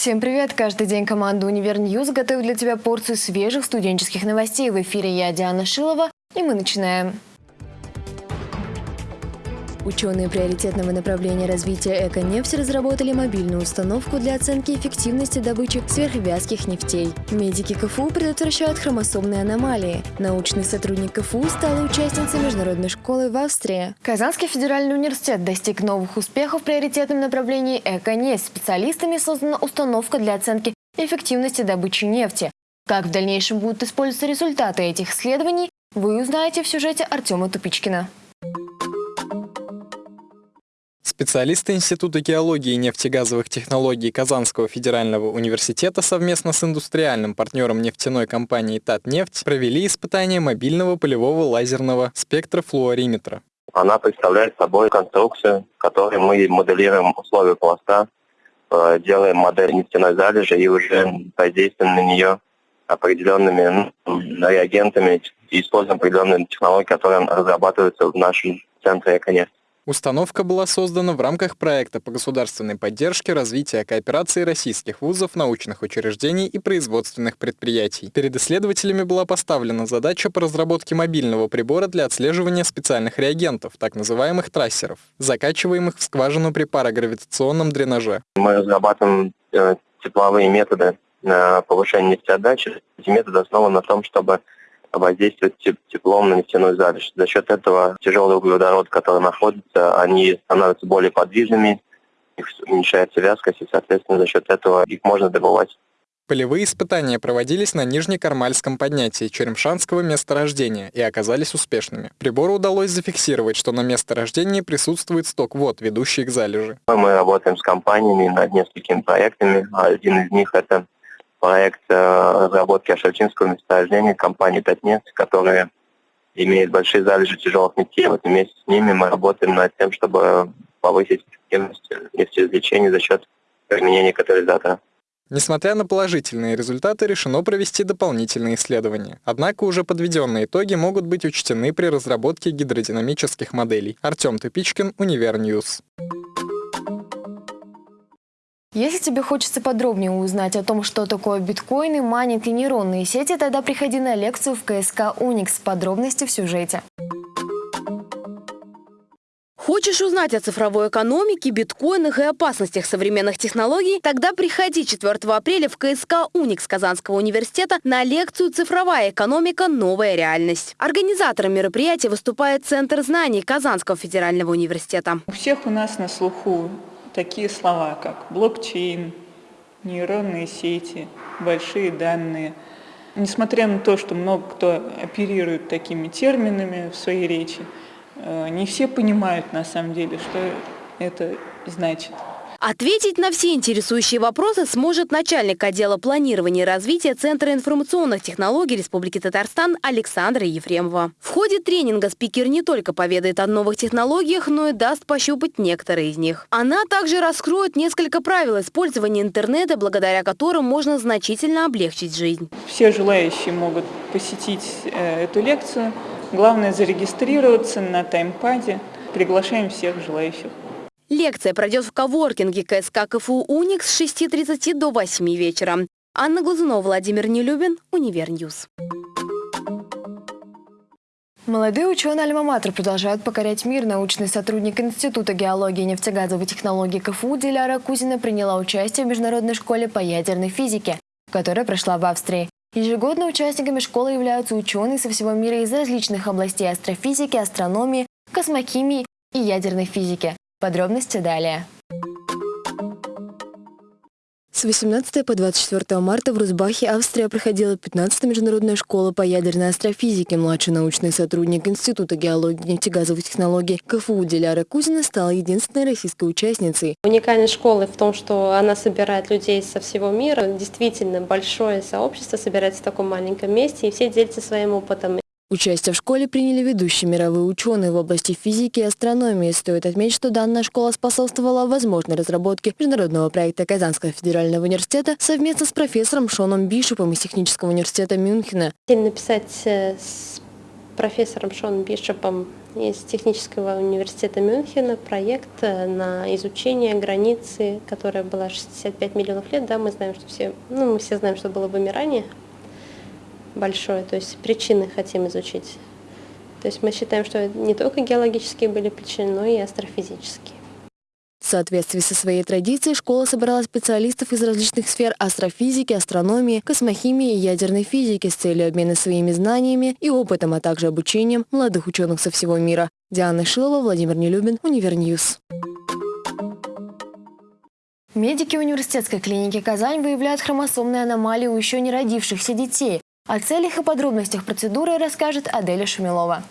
Всем привет! Каждый день команда «Универньюз» готовит для тебя порцию свежих студенческих новостей. В эфире я, Диана Шилова, и мы начинаем. Ученые приоритетного направления развития «Эко-нефть» разработали мобильную установку для оценки эффективности добычи сверхвязких нефтей. Медики КФУ предотвращают хромосомные аномалии. Научный сотрудник КФУ стала участницей международной школы в Австрии. Казанский федеральный университет достиг новых успехов в приоритетном направлении «Эко-нефть». Специалистами создана установка для оценки эффективности добычи нефти. Как в дальнейшем будут использоваться результаты этих исследований, вы узнаете в сюжете Артема Тупичкина. Специалисты Института геологии и нефтегазовых технологий Казанского федерального университета совместно с индустриальным партнером нефтяной компании «Татнефть» провели испытание мобильного полевого лазерного спектрофлуориметра. Она представляет собой конструкцию, в которой мы моделируем условия пласта, э, делаем модель нефтяной залежи и уже воздействуем на нее определенными ну, реагентами и используем определенные технологии, которые разрабатываются в нашем центре «Эконефть». Установка была создана в рамках проекта по государственной поддержке развития кооперации российских вузов, научных учреждений и производственных предприятий. Перед исследователями была поставлена задача по разработке мобильного прибора для отслеживания специальных реагентов, так называемых трассеров, закачиваемых в скважину при парагравитационном дренаже. Мы разрабатываем э, тепловые методы на повышение нефтеотдачи. Эти методы основаны на том, чтобы воздействовать теплом на нефтяную залежь. За счет этого тяжелые углеводороды, которые находятся, они становятся более подвижными, их уменьшается вязкость, и, соответственно, за счет этого их можно добывать. Полевые испытания проводились на Нижнекармальском поднятии Черемшанского месторождения и оказались успешными. Прибору удалось зафиксировать, что на месторождении присутствует сток вод, ведущий к залежи. Мы работаем с компаниями над несколькими проектами. Один из них – это проект э, разработки Ашальчинского месторождения компании «Татнефть», которая имеет большие залежи тяжелых нефтей. Вот вместе с ними мы работаем над тем, чтобы повысить эффективность нефтеизвлечения за счет применения катализатора. Несмотря на положительные результаты, решено провести дополнительные исследования. Однако уже подведенные итоги могут быть учтены при разработке гидродинамических моделей. Артем Тупичкин, Универньюз. Если тебе хочется подробнее узнать о том, что такое биткоины, майнинг и нейронные сети, тогда приходи на лекцию в КСК «Уникс». Подробности в сюжете. Хочешь узнать о цифровой экономике, биткоинах и опасностях современных технологий? Тогда приходи 4 апреля в КСК «Уникс» Казанского университета на лекцию «Цифровая экономика. Новая реальность». Организатором мероприятия выступает Центр знаний Казанского федерального университета. У всех у нас на слуху такие слова, как блокчейн, нейронные сети, большие данные. Несмотря на то, что много кто оперирует такими терминами в своей речи, э, не все понимают на самом деле, что это значит. Ответить на все интересующие вопросы сможет начальник отдела планирования и развития Центра информационных технологий Республики Татарстан Александра Ефремова. В ходе тренинга спикер не только поведает о новых технологиях, но и даст пощупать некоторые из них. Она также раскроет несколько правил использования интернета, благодаря которым можно значительно облегчить жизнь. Все желающие могут посетить э, эту лекцию. Главное зарегистрироваться на Timepad е. Приглашаем всех желающих. Лекция пройдет в коворкинге КСК КФУ «Уникс» с 6.30 до 8 вечера. Анна Глазунова, Владимир Нелюбин, Универньюз. Молодые ученые Альма-Матер продолжают покорять мир. Научный сотрудник Института геологии и нефтегазовой технологии КФУ Диляра Кузина приняла участие в Международной школе по ядерной физике, которая прошла в Австрии. Ежегодно участниками школы являются ученые со всего мира из различных областей астрофизики, астрономии, космохимии и ядерной физики. Подробности далее. С 18 по 24 марта в Рузбахе, Австрия, проходила 15-я международная школа по ядерной астрофизике. Младший научный сотрудник Института геологии и нефтегазовых технологий КФУ Диляра Кузина стала единственной российской участницей. Уникальность школы в том, что она собирает людей со всего мира. Действительно, большое сообщество собирается в таком маленьком месте, и все делятся своим опытом. Участие в школе приняли ведущие мировые ученые в области физики и астрономии. Стоит отметить, что данная школа способствовала возможной разработке международного проекта Казанского федерального университета совместно с профессором Шоном Бишопом из Технического университета Мюнхена. Написать э, с профессором Шоном Бишопом из технического университета Мюнхена проект э, на изучение границы, которая была 65 миллионов лет. Да, мы знаем, что все, ну, мы все знаем, что было вымирание большое, то есть причины хотим изучить. То есть мы считаем, что не только геологические были причины, но и астрофизические. В соответствии со своей традицией школа собрала специалистов из различных сфер астрофизики, астрономии, космохимии и ядерной физики с целью обмена своими знаниями и опытом, а также обучением молодых ученых со всего мира. Диана Шилова, Владимир Нелюбин, Универньюз. Медики университетской клиники «Казань» выявляют хромосомные аномалии у еще не родившихся детей. О целях и подробностях процедуры расскажет Аделя Шумилова.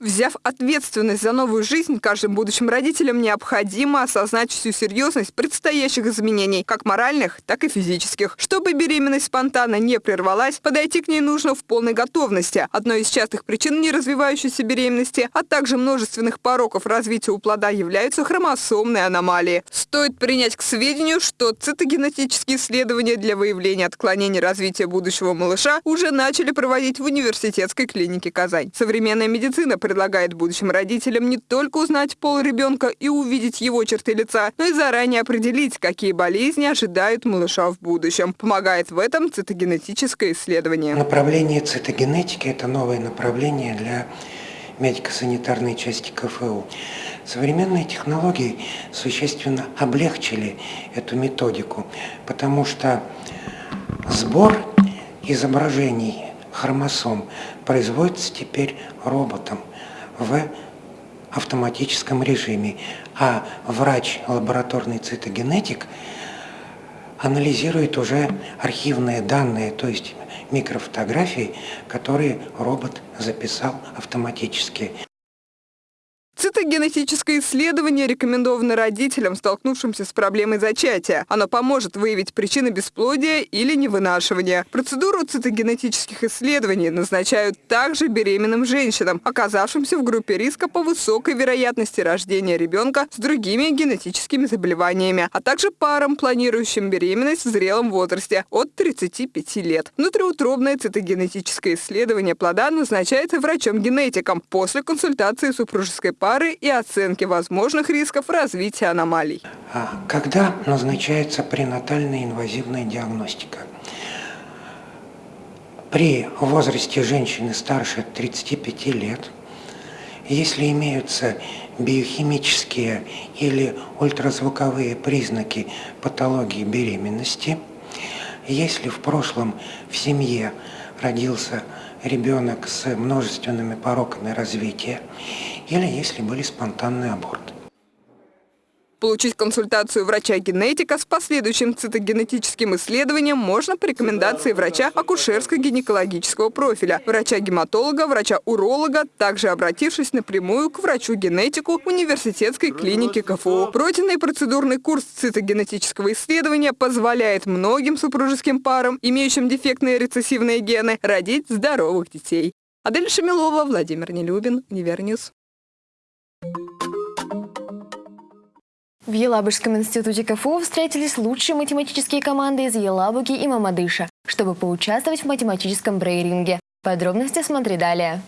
Взяв ответственность за новую жизнь, каждым будущим родителям необходимо осознать всю серьезность предстоящих изменений, как моральных, так и физических. Чтобы беременность спонтанно не прервалась, подойти к ней нужно в полной готовности. Одной из частых причин неразвивающейся беременности, а также множественных пороков развития у плода являются хромосомные аномалии. Стоит принять к сведению, что цитогенетические исследования для выявления отклонений развития будущего малыша уже начали проводить в университетской клинике Казань. Современная медицина предлагает будущим родителям не только узнать пол ребенка и увидеть его черты лица, но и заранее определить, какие болезни ожидают малыша в будущем. Помогает в этом цитогенетическое исследование. Направление цитогенетики – это новое направление для медико-санитарной части КФУ. Современные технологии существенно облегчили эту методику, потому что сбор изображений хромосом производится теперь роботом в автоматическом режиме, а врач-лабораторный цитогенетик анализирует уже архивные данные, то есть микрофотографии, которые робот записал автоматически. Цитогенетическое исследование рекомендовано родителям, столкнувшимся с проблемой зачатия. Оно поможет выявить причины бесплодия или невынашивания. Процедуру цитогенетических исследований назначают также беременным женщинам, оказавшимся в группе риска по высокой вероятности рождения ребенка с другими генетическими заболеваниями, а также парам, планирующим беременность в зрелом возрасте от 35 лет. Внутриутробное цитогенетическое исследование плода назначается врачом-генетиком после консультации супружеской пары и оценки возможных рисков развития аномалий. А когда назначается пренатальная инвазивная диагностика? При возрасте женщины старше 35 лет, если имеются биохимические или ультразвуковые признаки патологии беременности, если в прошлом в семье родился ребенок с множественными пороками развития, или если были спонтанные аборты. Получить консультацию врача-генетика с последующим цитогенетическим исследованием можно по рекомендации врача акушерско-гинекологического профиля, врача-гематолога, врача-уролога, также обратившись напрямую к врачу-генетику университетской клиники КФУ. Пройденный процедурный курс цитогенетического исследования позволяет многим супружеским парам, имеющим дефектные рецессивные гены, родить здоровых детей. Адель Шамилова, Владимир Нелюбин, Универньюз. В Елабужском институте КФУ встретились лучшие математические команды из Елабуги и Мамадыша, чтобы поучаствовать в математическом брейн-ринге. Подробности смотри далее.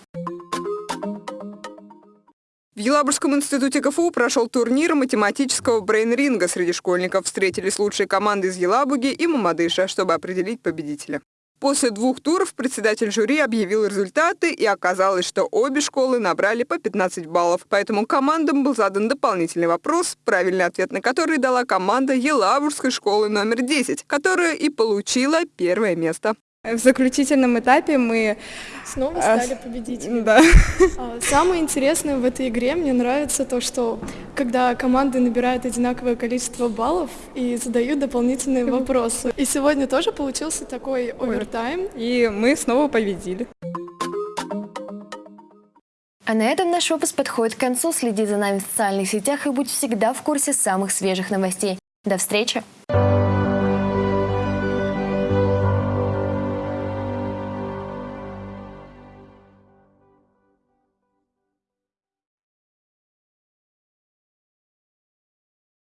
В Елабужском институте КФУ прошел турнир математического брейн-ринга. Среди школьников встретились лучшие команды из Елабуги и Мамадыша, чтобы определить победителя. После двух туров председатель жюри объявил результаты, и оказалось, что обе школы набрали по 15 баллов. Поэтому командам был задан дополнительный вопрос, правильный ответ на который дала команда Елабужской школы номер 10, которая и получила первое место. В заключительном этапе мы снова а, стали победителями. Да. А, самое интересное в этой игре мне нравится то, что когда команды набирают одинаковое количество баллов и задают дополнительные вопросы. И сегодня тоже получился такой овертайм. И мы снова победили. А на этом наш выпуск подходит к концу. Следи за нами в социальных сетях и будь всегда в курсе самых свежих новостей. До встречи!